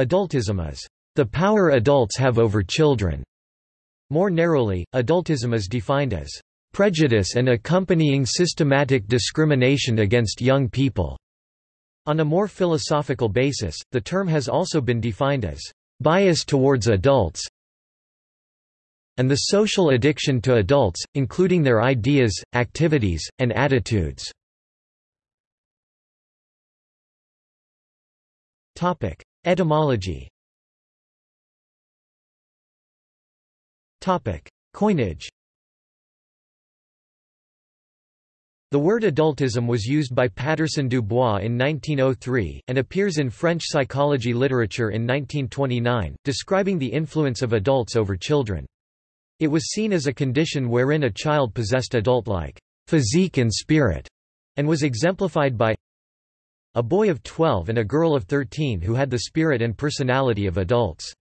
Adultism is the power adults have over children. More narrowly, adultism is defined as prejudice and accompanying systematic discrimination against young people. On a more philosophical basis, the term has also been defined as bias towards adults and the social addiction to adults, including their ideas, activities, and attitudes. Etymology. Coinage. The word adultism was used by Patterson du Bois in 1903, and appears in French psychology literature in 1929, describing the influence of adults over children. It was seen as a condition wherein a child possessed adult-like physique and spirit, and was exemplified by a boy of 12 and a girl of 13 who had the spirit and personality of adults.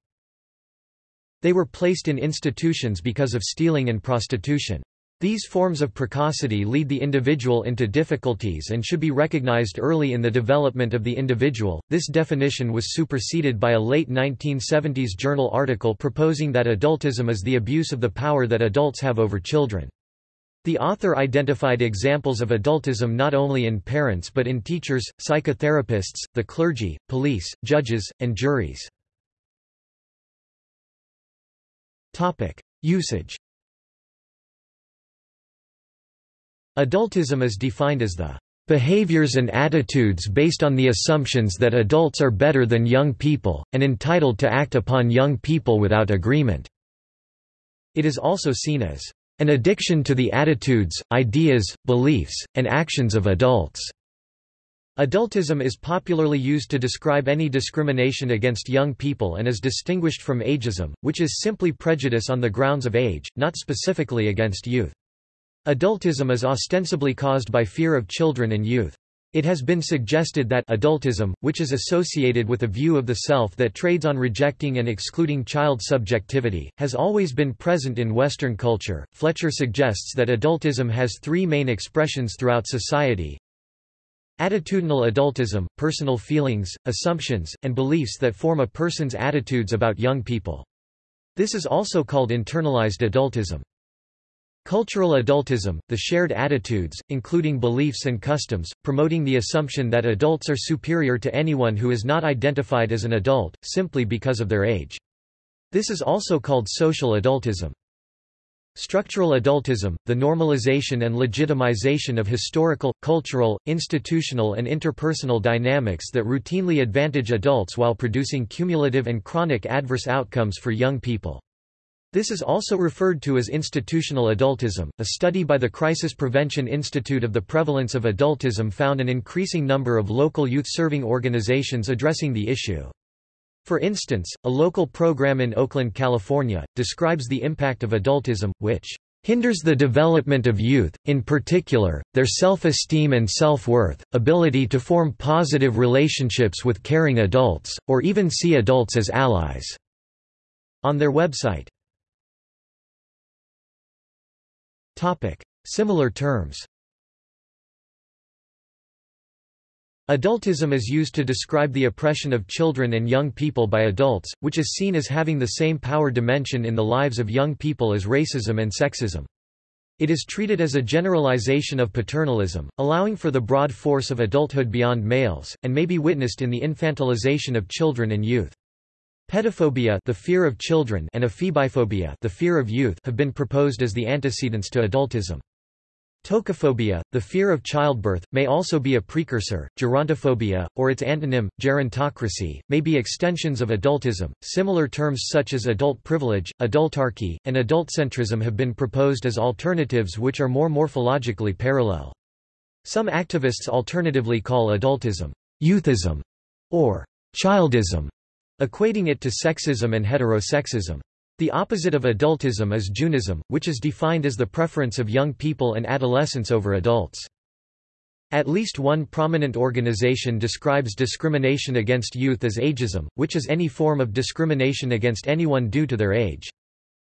They were placed in institutions because of stealing and prostitution. These forms of precocity lead the individual into difficulties and should be recognized early in the development of the individual. This definition was superseded by a late 1970s journal article proposing that adultism is the abuse of the power that adults have over children. The author identified examples of adultism not only in parents but in teachers, psychotherapists, the clergy, police, judges, and juries. Usage Adultism is defined as the behaviors and attitudes based on the assumptions that adults are better than young people, and entitled to act upon young people without agreement. It is also seen as an addiction to the attitudes, ideas, beliefs, and actions of adults. Adultism is popularly used to describe any discrimination against young people and is distinguished from ageism, which is simply prejudice on the grounds of age, not specifically against youth. Adultism is ostensibly caused by fear of children and youth. It has been suggested that adultism, which is associated with a view of the self that trades on rejecting and excluding child subjectivity, has always been present in Western culture. Fletcher suggests that adultism has three main expressions throughout society. Attitudinal adultism, personal feelings, assumptions, and beliefs that form a person's attitudes about young people. This is also called internalized adultism. Cultural adultism, the shared attitudes, including beliefs and customs, promoting the assumption that adults are superior to anyone who is not identified as an adult, simply because of their age. This is also called social adultism. Structural adultism, the normalization and legitimization of historical, cultural, institutional and interpersonal dynamics that routinely advantage adults while producing cumulative and chronic adverse outcomes for young people. This is also referred to as institutional adultism. A study by the Crisis Prevention Institute of the prevalence of adultism found an increasing number of local youth serving organizations addressing the issue. For instance, a local program in Oakland, California, describes the impact of adultism, which hinders the development of youth, in particular, their self-esteem and self-worth, ability to form positive relationships with caring adults, or even see adults as allies." On their website Similar terms Adultism is used to describe the oppression of children and young people by adults, which is seen as having the same power dimension in the lives of young people as racism and sexism. It is treated as a generalization of paternalism, allowing for the broad force of adulthood beyond males, and may be witnessed in the infantilization of children and youth. Pedophobia the fear of children and ephebiphobia the fear of youth have been proposed as the antecedents to adultism. Tocophobia, the fear of childbirth, may also be a precursor. Gerontophobia, or its antonym, gerontocracy, may be extensions of adultism. Similar terms such as adult privilege, adultarchy, and adultcentrism have been proposed as alternatives which are more morphologically parallel. Some activists alternatively call adultism youthism or childism equating it to sexism and heterosexism. The opposite of adultism is jeunism, which is defined as the preference of young people and adolescents over adults. At least one prominent organization describes discrimination against youth as ageism, which is any form of discrimination against anyone due to their age.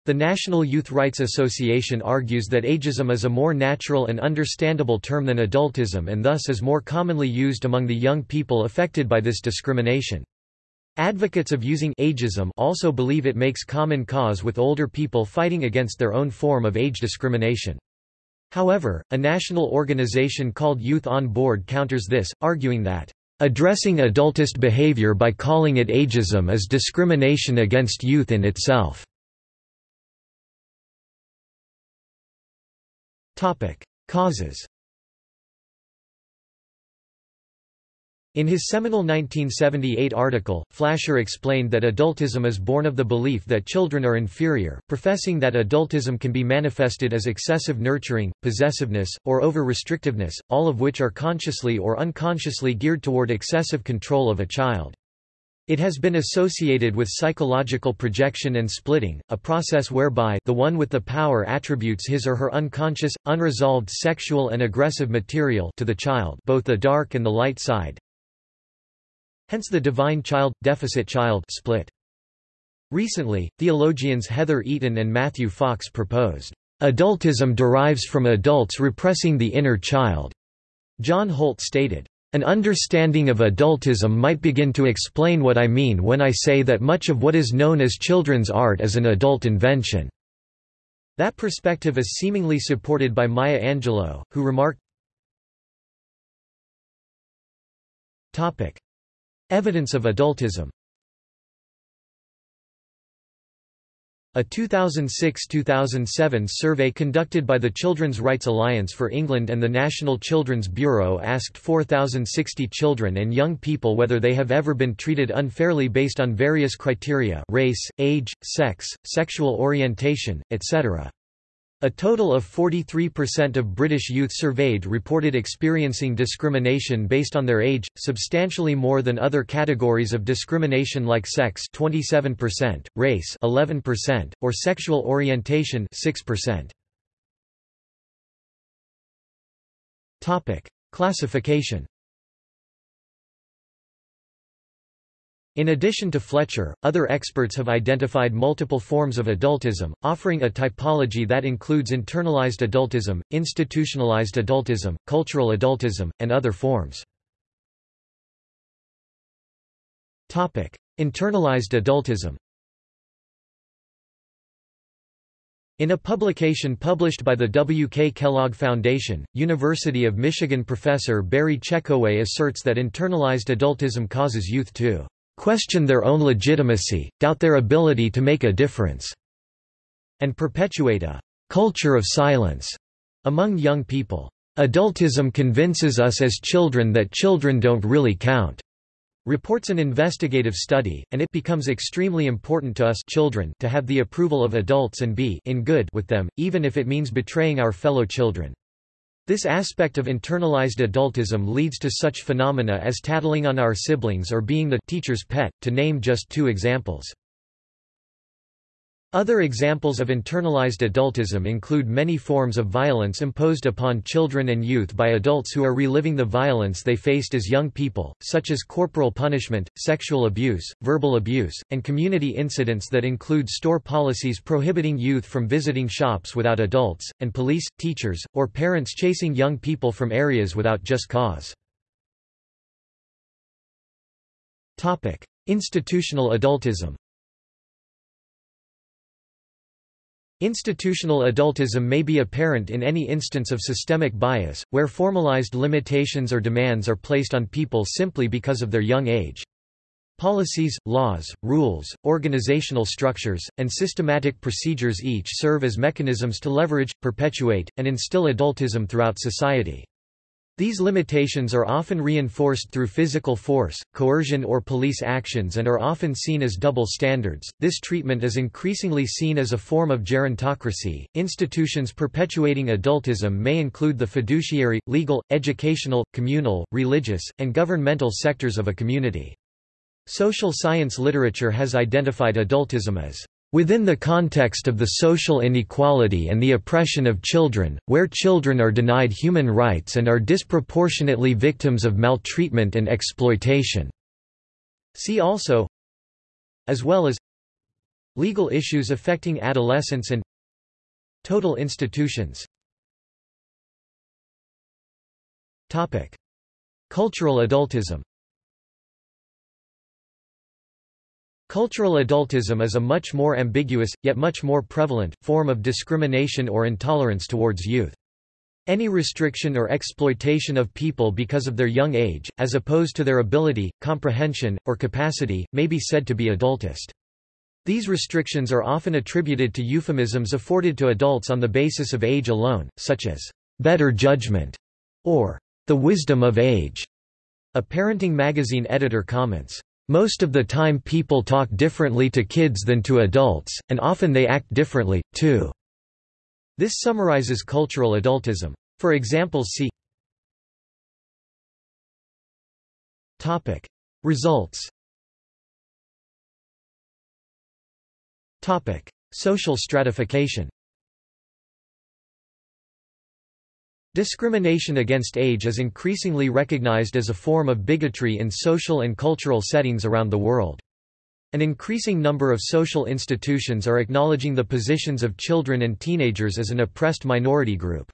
The National Youth Rights Association argues that ageism is a more natural and understandable term than adultism and thus is more commonly used among the young people affected by this discrimination. Advocates of using ageism also believe it makes common cause with older people fighting against their own form of age discrimination. However, a national organization called Youth on Board counters this, arguing that, "...addressing adultist behavior by calling it ageism is discrimination against youth in itself." Topic: Causes In his seminal 1978 article, Flasher explained that adultism is born of the belief that children are inferior, professing that adultism can be manifested as excessive nurturing, possessiveness, or over-restrictiveness, all of which are consciously or unconsciously geared toward excessive control of a child. It has been associated with psychological projection and splitting, a process whereby the one with the power attributes his or her unconscious, unresolved sexual and aggressive material to the child both the dark and the light side, Hence the divine child-deficit child split. Recently, theologians Heather Eaton and Matthew Fox proposed, "...adultism derives from adults repressing the inner child." John Holt stated, an understanding of adultism might begin to explain what I mean when I say that much of what is known as children's art is an adult invention." That perspective is seemingly supported by Maya Angelou, who remarked, Evidence of adultism A 2006–2007 survey conducted by the Children's Rights Alliance for England and the National Children's Bureau asked 4,060 children and young people whether they have ever been treated unfairly based on various criteria race, age, sex, sexual orientation, etc. A total of 43% of British youth surveyed reported experiencing discrimination based on their age, substantially more than other categories of discrimination like sex 27%, race 11%, or sexual orientation 6%. Topic: Classification In addition to Fletcher, other experts have identified multiple forms of adultism, offering a typology that includes internalized adultism, institutionalized adultism, cultural adultism, and other forms. Topic: Internalized adultism In a publication published by the W. K. Kellogg Foundation, University of Michigan professor Barry Checkoway asserts that internalized adultism causes youth to question their own legitimacy, doubt their ability to make a difference, and perpetuate a culture of silence among young people. Adultism convinces us as children that children don't really count, reports an investigative study, and it becomes extremely important to us children to have the approval of adults and be in good with them, even if it means betraying our fellow children. This aspect of internalized adultism leads to such phenomena as tattling on our siblings or being the teacher's pet, to name just two examples. Other examples of internalized adultism include many forms of violence imposed upon children and youth by adults who are reliving the violence they faced as young people, such as corporal punishment, sexual abuse, verbal abuse, and community incidents that include store policies prohibiting youth from visiting shops without adults, and police, teachers, or parents chasing young people from areas without just cause. Institutional adultism Institutional adultism may be apparent in any instance of systemic bias, where formalized limitations or demands are placed on people simply because of their young age. Policies, laws, rules, organizational structures, and systematic procedures each serve as mechanisms to leverage, perpetuate, and instill adultism throughout society. These limitations are often reinforced through physical force, coercion or police actions and are often seen as double standards. This treatment is increasingly seen as a form of gerontocracy. Institutions perpetuating adultism may include the fiduciary, legal, educational, communal, religious, and governmental sectors of a community. Social science literature has identified adultism as Within the context of the social inequality and the oppression of children, where children are denied human rights and are disproportionately victims of maltreatment and exploitation. See also as well as legal issues affecting adolescents and total institutions. Cultural adultism Cultural adultism is a much more ambiguous, yet much more prevalent, form of discrimination or intolerance towards youth. Any restriction or exploitation of people because of their young age, as opposed to their ability, comprehension, or capacity, may be said to be adultist. These restrictions are often attributed to euphemisms afforded to adults on the basis of age alone, such as, "...better judgment", or "...the wisdom of age". A parenting magazine editor comments, most of the time people talk differently to kids than to adults, and often they act differently, too." This summarizes cultural adultism. For examples see Topic. Results Topic. Social stratification Discrimination against age is increasingly recognized as a form of bigotry in social and cultural settings around the world. An increasing number of social institutions are acknowledging the positions of children and teenagers as an oppressed minority group.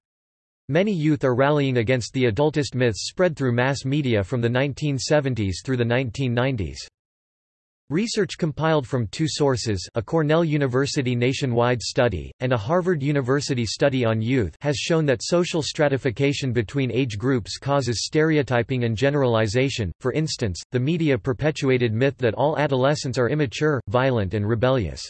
Many youth are rallying against the adultist myths spread through mass media from the 1970s through the 1990s. Research compiled from two sources a Cornell University nationwide study, and a Harvard University study on youth has shown that social stratification between age groups causes stereotyping and generalization, for instance, the media-perpetuated myth that all adolescents are immature, violent and rebellious.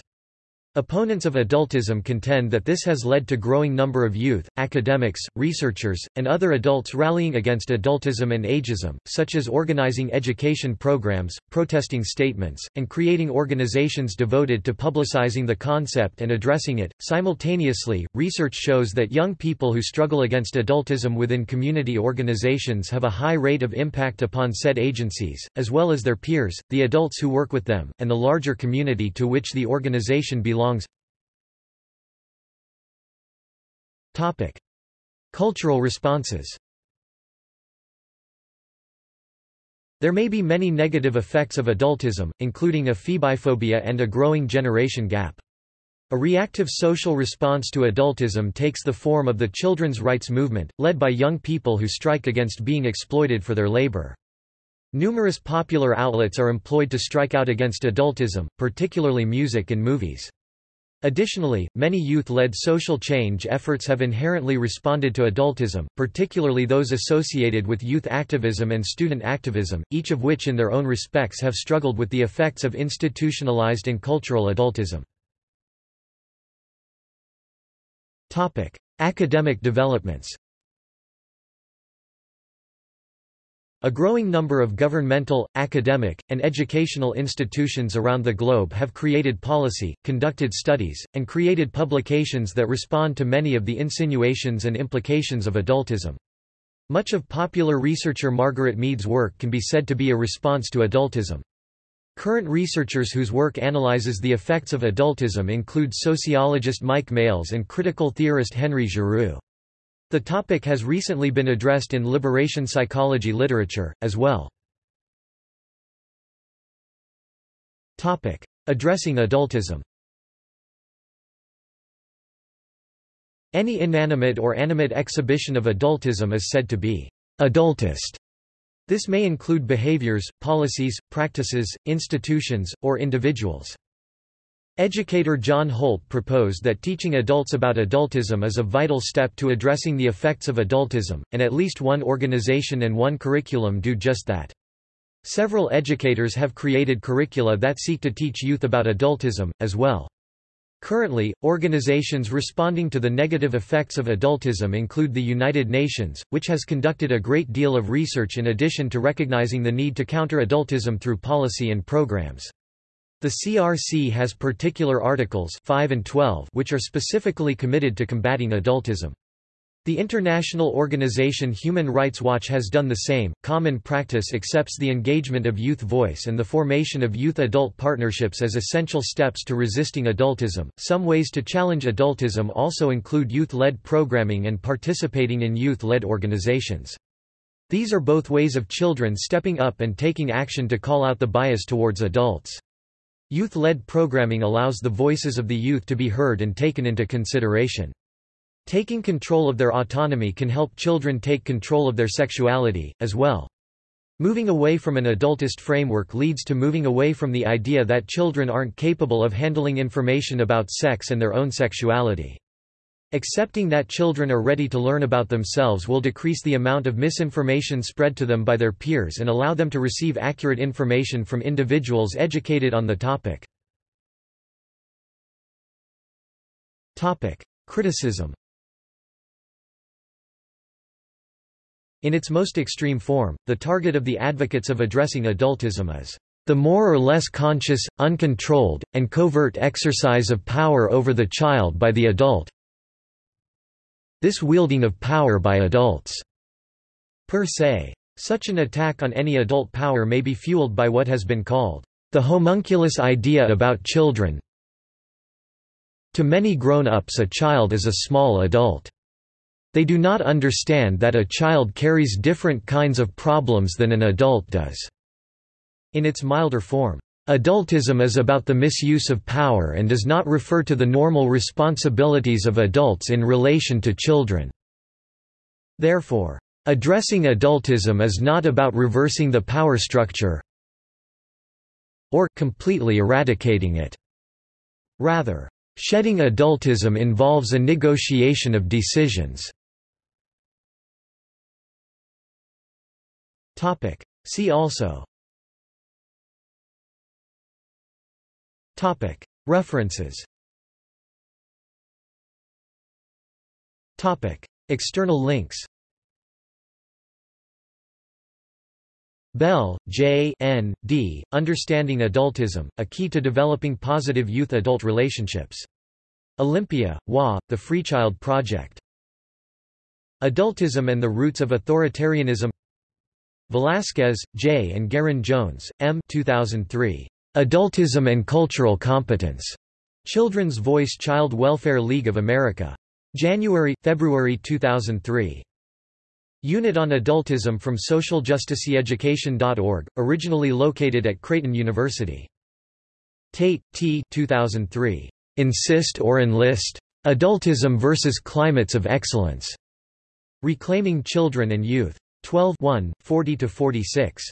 Opponents of adultism contend that this has led to growing number of youth, academics, researchers, and other adults rallying against adultism and ageism, such as organizing education programs, protesting statements, and creating organizations devoted to publicizing the concept and addressing it. Simultaneously, research shows that young people who struggle against adultism within community organizations have a high rate of impact upon said agencies, as well as their peers, the adults who work with them, and the larger community to which the organization belongs belongs Cultural responses There may be many negative effects of adultism, including ephebiphobia and a growing generation gap. A reactive social response to adultism takes the form of the children's rights movement, led by young people who strike against being exploited for their labor. Numerous popular outlets are employed to strike out against adultism, particularly music and movies. Additionally, many youth-led social change efforts have inherently responded to adultism, particularly those associated with youth activism and student activism, each of which in their own respects have struggled with the effects of institutionalized and cultural adultism. Academic developments A growing number of governmental, academic, and educational institutions around the globe have created policy, conducted studies, and created publications that respond to many of the insinuations and implications of adultism. Much of popular researcher Margaret Mead's work can be said to be a response to adultism. Current researchers whose work analyzes the effects of adultism include sociologist Mike Males and critical theorist Henry Giroux. The topic has recently been addressed in liberation psychology literature, as well. Addressing adultism Any inanimate or animate exhibition of adultism is said to be adultist. This may include behaviors, policies, practices, institutions, or individuals. Educator John Holt proposed that teaching adults about adultism is a vital step to addressing the effects of adultism, and at least one organization and one curriculum do just that. Several educators have created curricula that seek to teach youth about adultism, as well. Currently, organizations responding to the negative effects of adultism include the United Nations, which has conducted a great deal of research in addition to recognizing the need to counter adultism through policy and programs. The CRC has particular articles 5 and 12 which are specifically committed to combating adultism. The international organization Human Rights Watch has done the same. Common practice accepts the engagement of youth voice and the formation of youth adult partnerships as essential steps to resisting adultism. Some ways to challenge adultism also include youth led programming and participating in youth led organizations. These are both ways of children stepping up and taking action to call out the bias towards adults. Youth-led programming allows the voices of the youth to be heard and taken into consideration. Taking control of their autonomy can help children take control of their sexuality, as well. Moving away from an adultist framework leads to moving away from the idea that children aren't capable of handling information about sex and their own sexuality. Accepting that children are ready to learn about themselves will decrease the amount of misinformation spread to them by their peers and allow them to receive accurate information from individuals educated on the topic. Criticism In its most extreme form, the target of the advocates of addressing adultism is the more or less conscious, uncontrolled, and covert exercise of power over the child by the adult. This wielding of power by adults per se. Such an attack on any adult power may be fueled by what has been called the homunculus idea about children. To many grown-ups a child is a small adult. They do not understand that a child carries different kinds of problems than an adult does. In its milder form, adultism is about the misuse of power and does not refer to the normal responsibilities of adults in relation to children. Therefore, addressing adultism is not about reversing the power structure or completely eradicating it. Rather, shedding adultism involves a negotiation of decisions. See also Topic. References Topic. External links Bell, J. N. D., Understanding Adultism, A Key to Developing Positive Youth-Adult Relationships. Olympia, WA, The Freechild Project. Adultism and the Roots of Authoritarianism Velasquez, J. and Garin Jones, M. 2003. Adultism and Cultural Competence. Children's Voice Child Welfare League of America. January, February 2003. Unit on Adultism from SocialJusticeEducation.org, originally located at Creighton University. Tate, T. 2003. Insist or Enlist? Adultism versus Climates of Excellence. Reclaiming Children and Youth. 12 40–46.